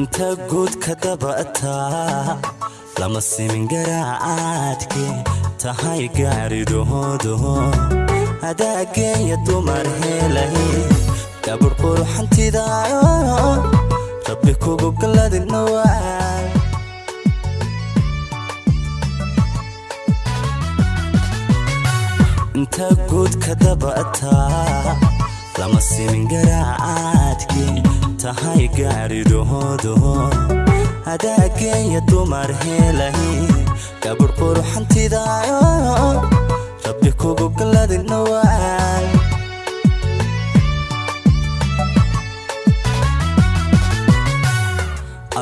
inta guud ka dabataa lama simin garaacaadke tahay gaaridhoodo adaageeya dumar helay gabadh quruxantidaayo rabbi kugu galadinawaa inta guud ka dabataa kama simin garaacaadkii tahay gaadhidhoodo hadaageenya dumar helahi gabadh quruxantidaayo rabbi kugu galadin dhowaan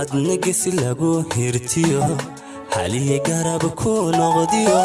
adnagisi lagu hirtiyo halihii garab ku noqdiyo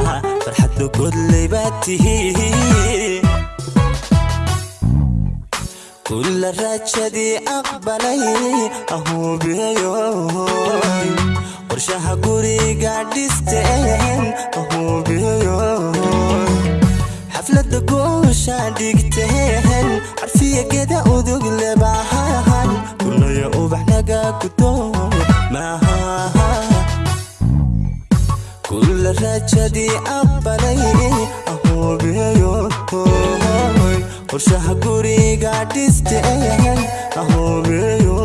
كل باتي كل الرجة دي أقبلي أهو بيوي ورشها قوري قاعد يستين أهو بيوي حفلة دقوشة ديكتين عرفية كده ودق لبعهان كل يا أوبح نقا كتو rajadii abbanay ahoobyayo qorshaha guriga dhiste ahoobeyo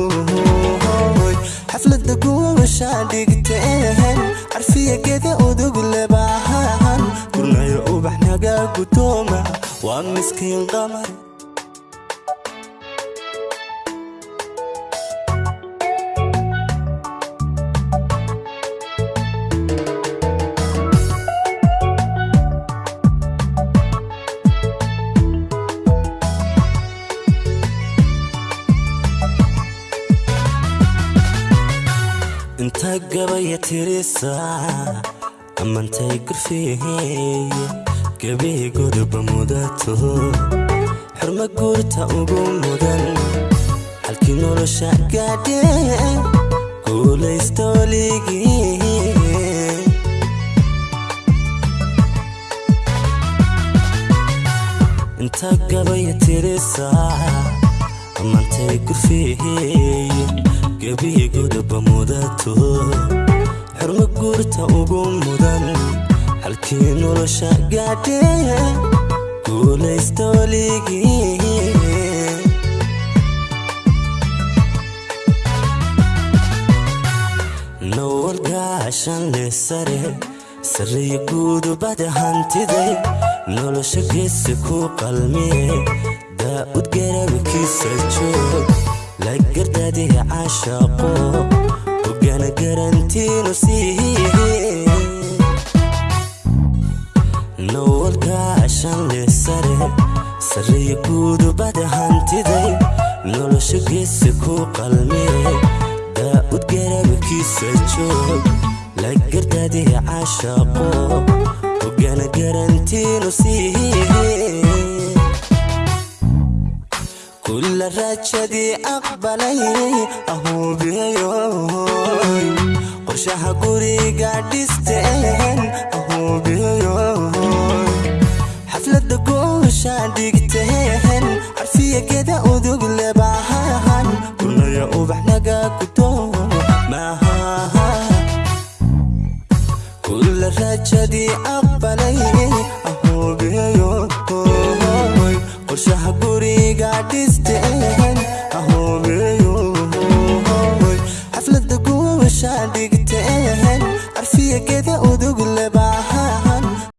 xaflada guumashaa dhigteen carfiya geda udug lebahaan gurnayo ubax naga gutooma waa miskiin qamar gabaya tirisaa amantay gurfihey gebihi gudba mudato xurmo guurta ugu mudan halkii nolosha gaadhe guulaystoligii inta gabaya tirisaa amantay gurfihey gebihigoodaba mudato xirmo guurta ugu mudan halkii nolosha gaadhee guulaysta weligii nowal leh sare sarreeya guudubada hantiday nolosha geesi ku qalmiye daa'ud garaabikiisa joog لقردادي عاشقو وقال قرنتينو سيهي نولكا عشان لسري سري يكودو بدا هانتدي نولوشو قيسكو قلمي داود قربكيسا جوب لقردادي عاشقو وقال قرنتينو سيهي الرجدي أقبلي أهو بيوي قرشها قري قاعد يستعين أهو بيوي حفلة دقوشة ديقتين عرفية كده ودق لبعهن كل يا أوبح نقا كتو كل الرجدي أقبلي guriga dhiste